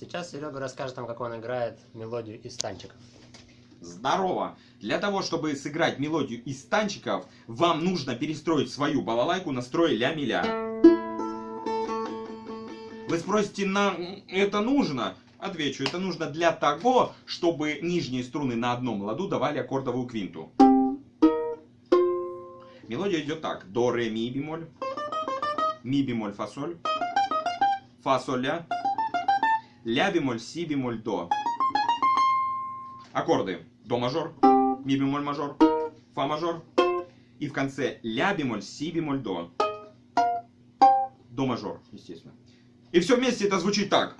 Сейчас Серега расскажет нам, как он играет мелодию из танчиков. Здорово! Для того, чтобы сыграть мелодию из танчиков, вам нужно перестроить свою балалайку на строй ля-ми-ля. Вы спросите, нам это нужно? Отвечу, это нужно для того, чтобы нижние струны на одном ладу давали аккордовую квинту. Мелодия идет так. До, ре, ми, бемоль. Ми, бемоль, фа, соль. Фа, соль, ля. Ля, бемоль, си, бемоль, до. Аккорды. До мажор, ми бемоль мажор, фа мажор. И в конце ля бемоль, си бемоль, до. До мажор, естественно. И все вместе это звучит так.